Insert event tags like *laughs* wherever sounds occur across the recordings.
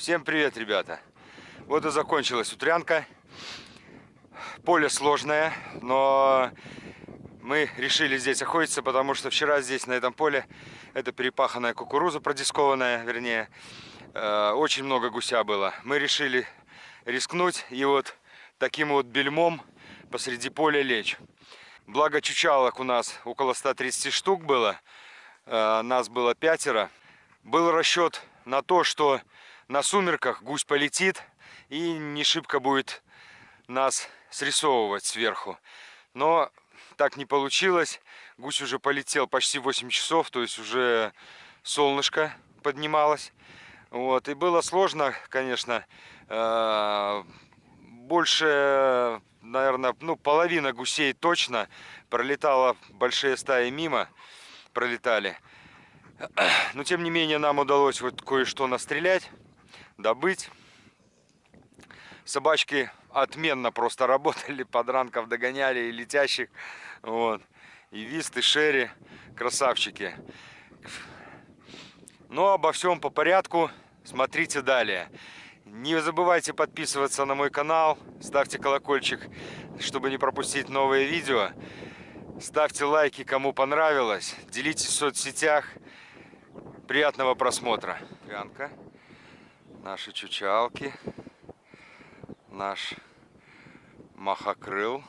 Всем привет, ребята! Вот и закончилась утрянка. Поле сложное, но мы решили здесь охотиться, потому что вчера здесь, на этом поле, это перепаханная кукуруза, продискованная, вернее, э, очень много гуся было. Мы решили рискнуть и вот таким вот бельмом посреди поля лечь. Благо чучалок у нас около 130 штук было, э, нас было пятеро. Был расчет на то, что на сумерках гусь полетит и не шибко будет нас срисовывать сверху. Но так не получилось. Гусь уже полетел почти 8 часов, то есть уже солнышко поднималось. Вот. И было сложно, конечно, э, больше, наверное, ну, половина гусей точно пролетала, большие стаи мимо пролетали. Но, тем не менее, нам удалось вот кое-что настрелять, добыть. Собачки отменно просто *laughs* работали, подранков догоняли и летящих. Вот. И Вист, и Шерри, красавчики. Но обо всем по порядку, смотрите далее. Не забывайте подписываться на мой канал, ставьте колокольчик, чтобы не пропустить новые видео. Ставьте лайки, кому понравилось, делитесь в соцсетях. Приятного просмотра. Янка, наши чучалки, наш махокрыл.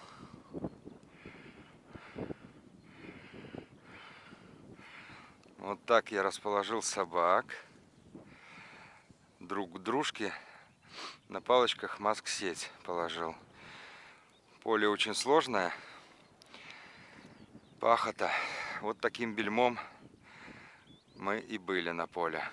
Вот так я расположил собак друг к дружке на палочках маск-сеть положил. Поле очень сложное. Пахота. Вот таким бельмом мы и были на поле.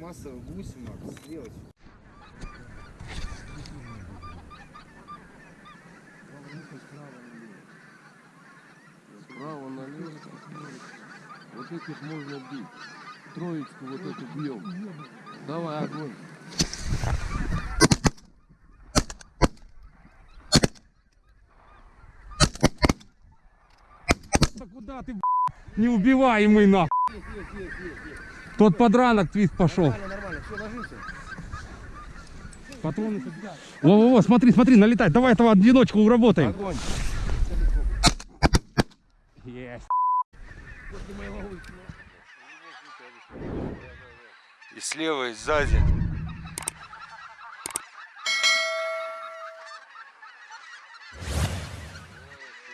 пластмассовый гусь, Макс, сделать. Справа налево. Вот этих можно бить. Троечку вот эту бьем. Давай, огонь. Да куда ты, не убиваемый нахуй? Есть, есть, есть, есть. Тот подранок твит пошел. Патроны собирай. Во-во-во, смотри, смотри, налетай. Давай этого одиночку уработаем. Огонь. Есть. И слева, и сзади.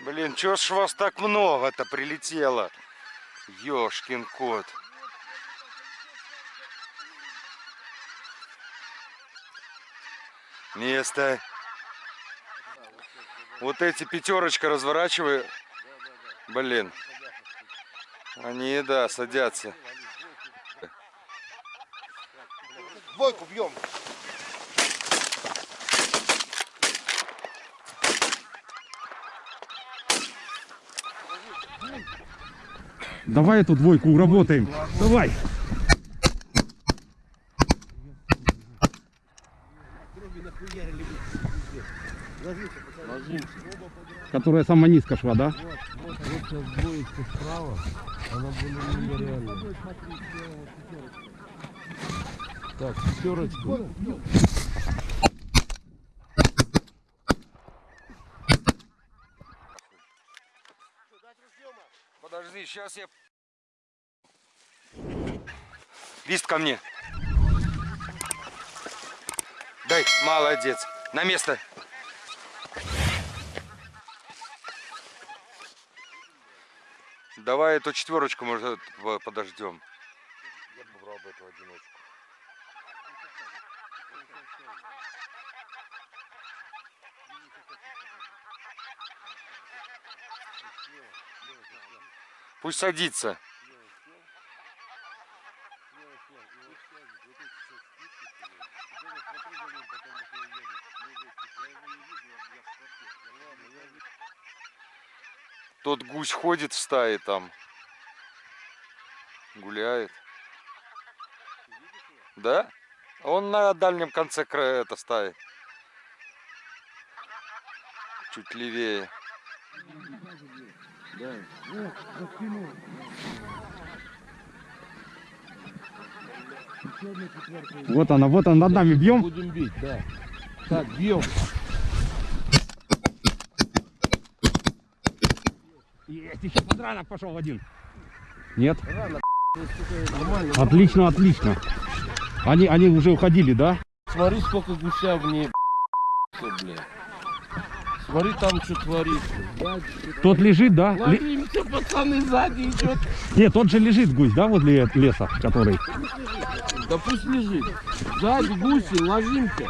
Блин, чё ж вас так много-то прилетело? Ёшкин кот. Место. Вот эти пятерочка разворачиваю. Блин. Они, да, садятся. Двойку бьем. Давай эту двойку уработаем. Давай. Которая самая низко шла, да? Вот. Так, пятерочку. Подожди, сейчас я... Лист ко мне. Дай, молодец. На место. Давай эту четверочку, может, по- подождем. Я бы брал бы эту одиночку. Пусть садится. Тот гусь ходит в стае там. Гуляет. Да? Он на дальнем конце края это стаи. Чуть левее. Вот она, вот она, над нами бьем. Будем бить, да. Так, бьем. Есть, еще подранок пошел один. Нет? Нормально. Отлично, отлично. Они, они уже уходили, да? Смотри, сколько гуся в ней. Блядь. Смотри, там что творится. Тот лежит, да? Ли- Ложимся, пацаны, сзади идет. Нет, тот же лежит гусь, да, возле леса, который. Да пусть лежит. Сзади гуси, ложимся.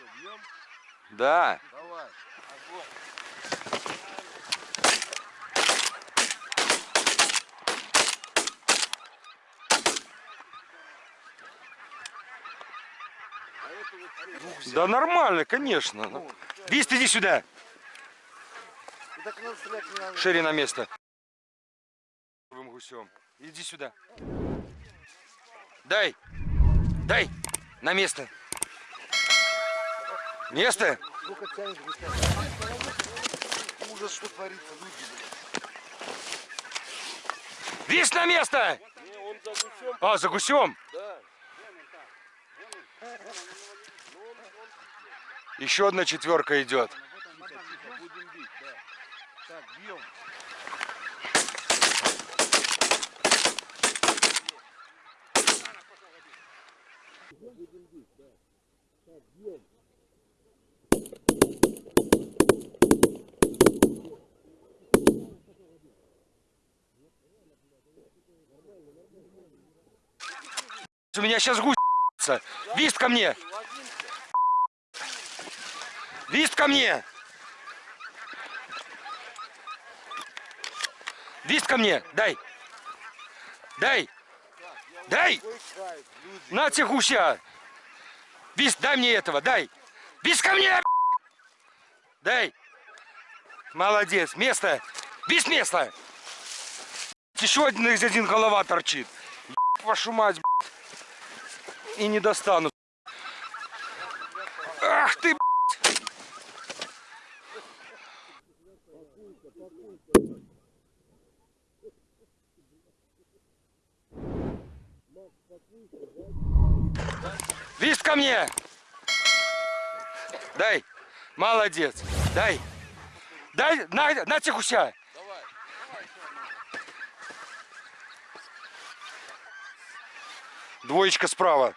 Пакуемся. Да. Да нормально, конечно. Ну, Вист, иди сюда. Шире на место. Гусем. Иди сюда. Дай. Дай. На место. Место? Ужас, что творится, люди, Вист на место! А, за гусем? Еще одна четверка идет. Так, бьем. У меня сейчас гусь. Вист ко мне! Вист ко мне! Вист ко мне, дай. Дай. Дай. На тебе гуся. Вист, дай мне этого, дай. Вист ко мне. Дай. Молодец, место. Вист место. Еще один из один голова торчит. Еб Вашу мать, блядь. И не достану. Ах ты, блядь. Вист ко мне! Дай! Молодец! Дай! Дай! На, на тихуся! Двоечка справа.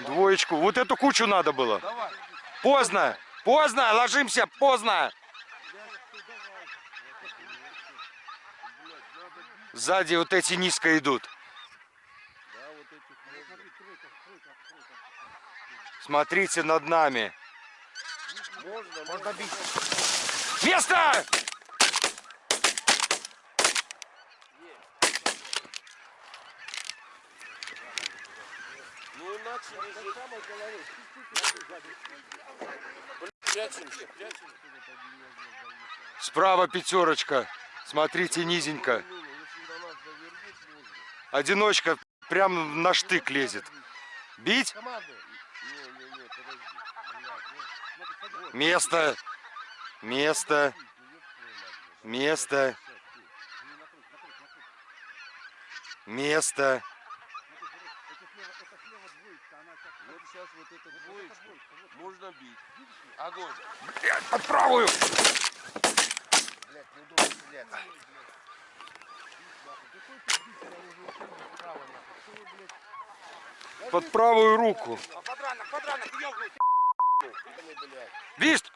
Двоечку. Вот эту кучу надо было. Поздно. Поздно. Ложимся. Поздно. Сзади вот эти низко идут. Смотрите над нами. Можно бить. Место! Ну же. Прячемся, прячемся. Справа пятерочка. Смотрите, низенько. Одиночка прям на штык лезет. Бить? Место. Место. Место. Место. Вот сейчас вот эту двоечку можно бить. Огонь. Блядь, под правую. Блядь, неудобно стрелять. Под правую руку. Вист!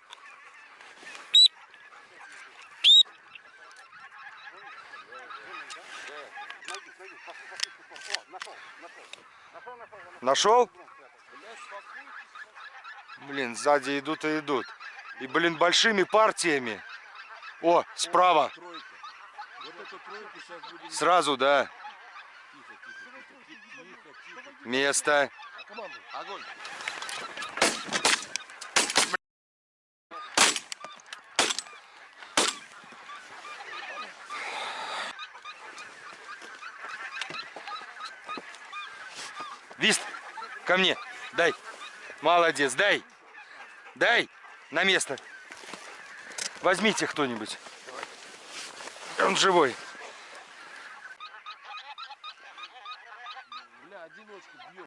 Нашел? Блин, сзади идут и идут. И, блин, большими партиями. О, справа. Сразу, да. Место. Вист, ко мне. Дай. Молодец, дай. Дай. На место. Возьмите кто-нибудь. Он живой. Бля, одиночку бьет.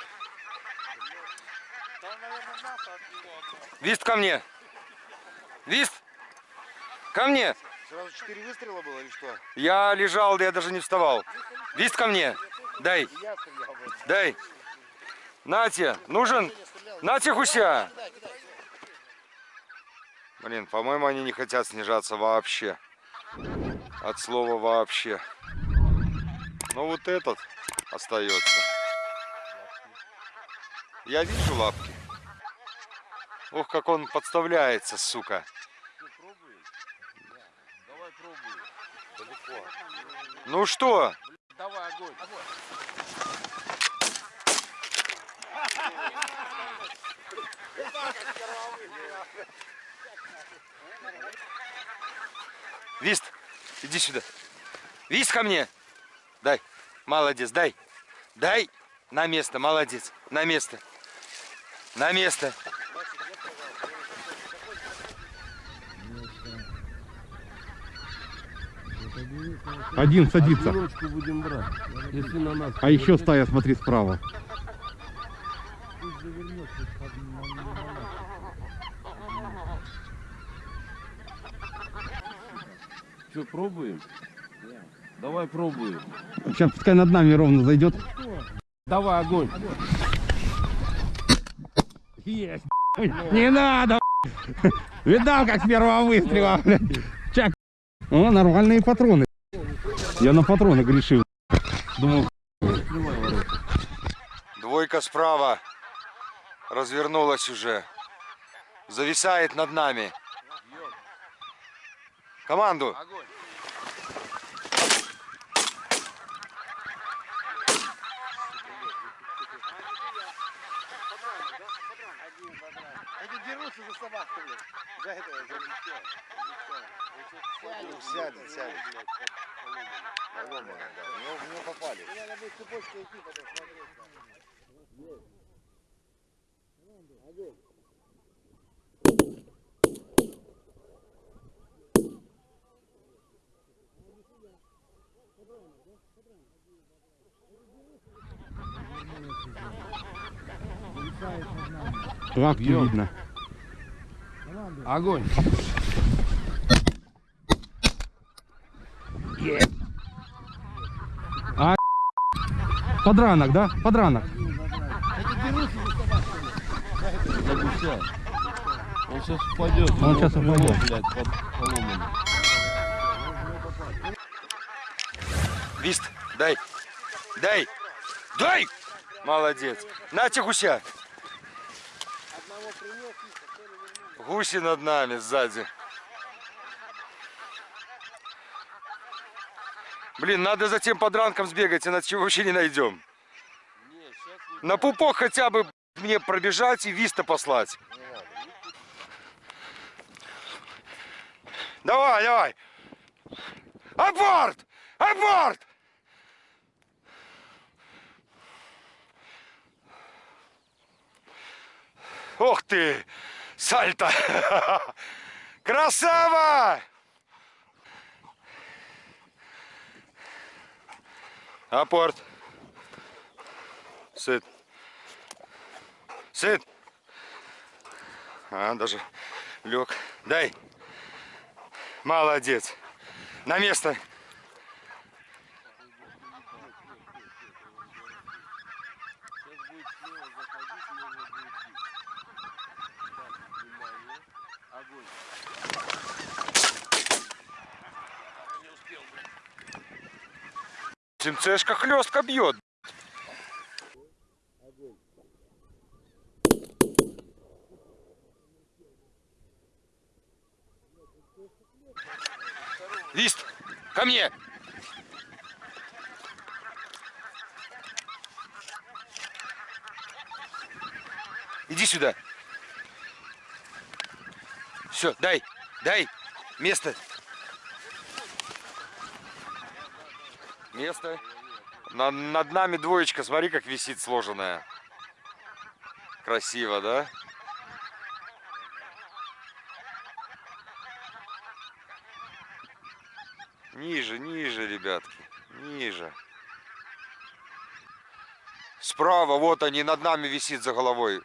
Вист ко мне. Вист. Ко мне. Сразу четыре выстрела было или что? Я лежал, я даже не вставал. Вист ко мне. Дай. Дай. Нате, нужен. Нате гуся. Блин, по-моему, они не хотят снижаться вообще. От слова вообще. Но вот этот остается. Я вижу лапки. Ох, как он подставляется, сука. Ну что? Давай огонь. Вист, иди сюда. Вист ко мне. Дай. Молодец, дай. Дай. На место, молодец. На место. На место. Один садится. Будем брать. Если на нас... А еще стая, смотри, справа. Что, пробуем? Давай пробуем. Сейчас пускай над нами ровно зайдет. Давай огонь. Есть. Не надо. Видал, как с первого выстрела, блядь. Чак. О, нормальные патроны. Я на патроны грешил. Думал, Двойка справа. Развернулась уже. Зависает над нами. Команду. Огонь. Они дерутся за собаку, блядь. За это, за сядет, сядет. Поломано, да. Него- в него попали. Надо будет цепочкой идти, потом смотреть. лапки Бьем. видно. Огонь. Подранок, да? Подранок. Он сейчас упадет. Он Его упадет. блядь, под поломанным. Вист, дай. Дай. Дай! Молодец. Нате гуся. Гуси над нами сзади. Блин, надо за тем подранком сбегать, иначе вообще не найдем. На пупок хотя бы мне пробежать и виста послать. Давай, давай. Аборт! Аборт! Ух ты! Сальто! *laughs* Красава! Апорт. Сыт. Сыт. А, даже лег. Дай. Молодец. На место. МЦшка хлестко бьет. Вист, ко мне. Иди сюда. Все, дай, дай, место. Место. На- над нами двоечка, смотри, как висит сложенная. Красиво, да? Ниже, ниже, ребятки. Ниже. Справа, вот они, над нами висит за головой.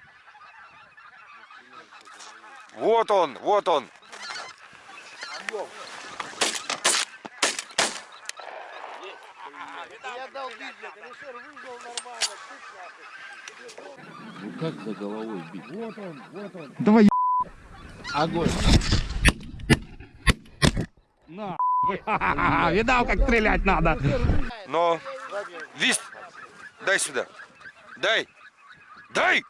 Вот он, вот он. Я дал бить, блядь. Алишер выжил нормально. Пусть нахуй. Ну как за головой бить? Вот он, вот он. Давай, е- Огонь. на. *laughs* Видал, как стрелять надо. Но, Вист, дай сюда. Дай. Дай!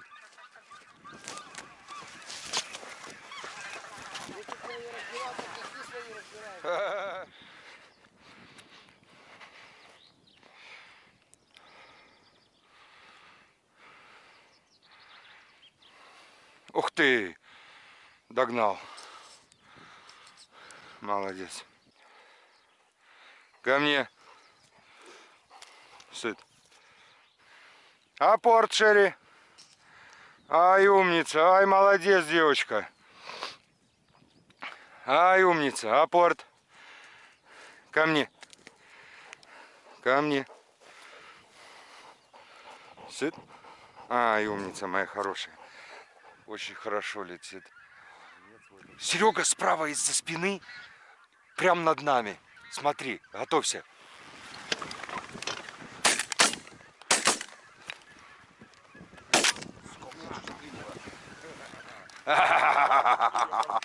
*laughs* Ух ты! Догнал. Молодец. Ко мне. Сыт. Апорт, Шерри. Ай, умница. Ай, молодец, девочка. Ай, умница. Апорт. Ко мне. Ко мне. Сыт. Ай, умница моя хорошая. Очень хорошо летит. Серега справа из-за спины, прям над нами. Смотри, готовься. *laughs*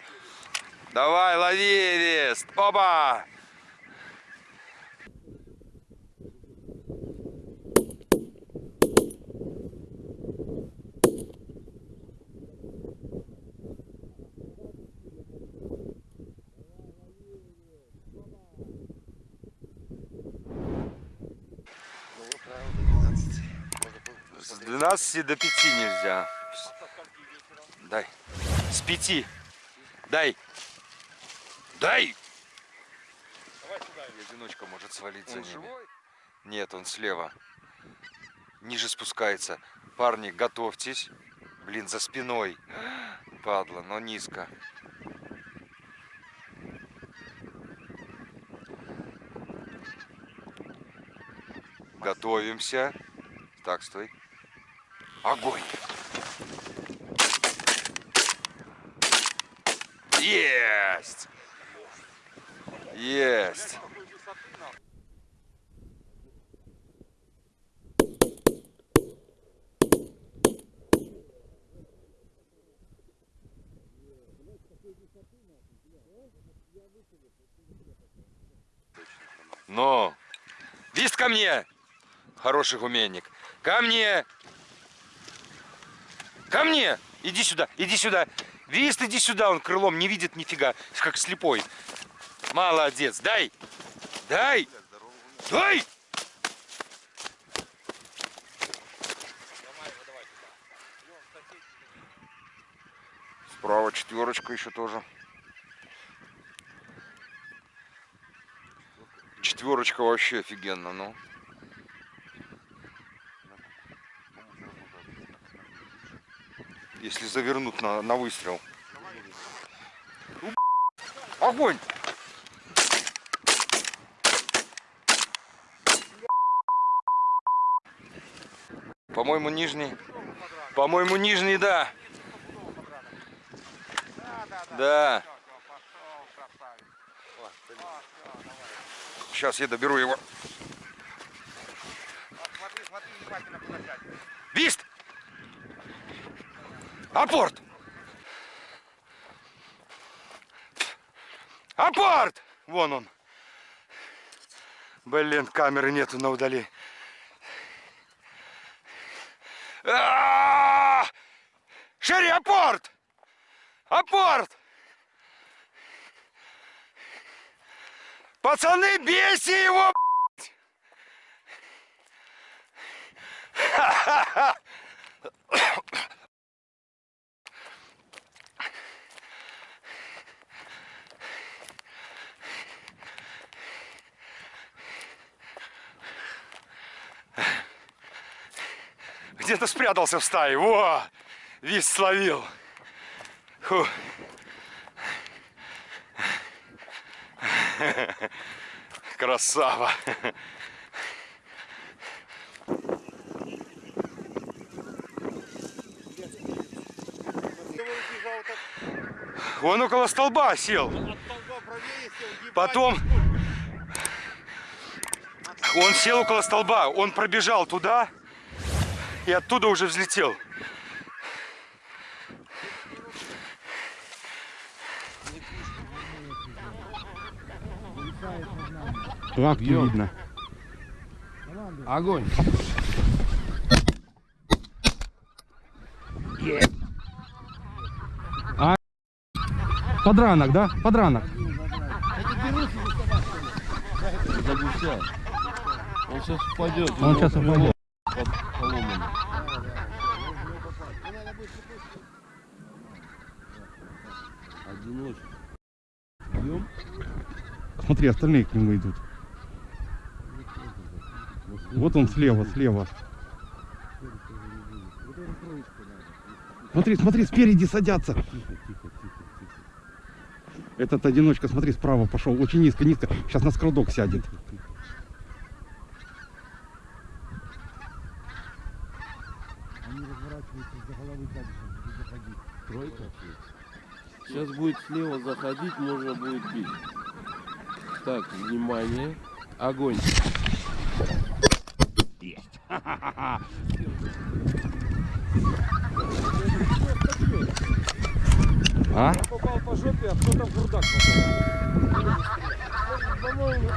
Давай, лови, Эвест! Опа! С 12 до 5 нельзя. Дай. С 5. Дай. Дай! Одиночка может свалиться. Он живой? Нет, он слева. Ниже спускается. Парни, готовьтесь. Блин, за спиной. Падла, но низко. Готовимся. Так, стой. Огонь! Есть! Есть! Но! Вист ко мне! Хороший гуменник. Ко мне! Ко мне! Иди сюда, иди сюда. Вист, иди сюда, он крылом не видит нифига, как слепой. Молодец, дай! Дай! Дай! Справа четверочка еще тоже. Четверочка вообще офигенно, ну. Если завернут на, на выстрел. Огонь! По-моему, нижний. По-моему, нижний, да. Да. Сейчас я доберу его. Вист! Апорт! Апорт! Вон он. Блин, камеры нету на удали. А-а-а! Шире, апорт! Апорт! Пацаны, бейте его! Ха-ха-ха! Где-то спрятался в стае. Во! Вис словил. Фу. Красава. Он около столба сел. Потом он сел около столба, он пробежал туда и оттуда уже взлетел. Лапки Бьем. видно. Огонь. Подранок, да? Подранок. Он сейчас упадет. Он сейчас упадет. под- поломано. Одиночка. Бьем? Смотри, остальные к нему идут. Вот он слева, слева. Смотри, смотри, спереди садятся. Этот одиночка, смотри, справа пошел. Очень низко, низко. Сейчас на скрадок сядет. Сейчас будет слева заходить, можно будет бить. Так, внимание. Огонь. *laughs* А? Попал по жопе, а кто там в рудак попал? По-моему,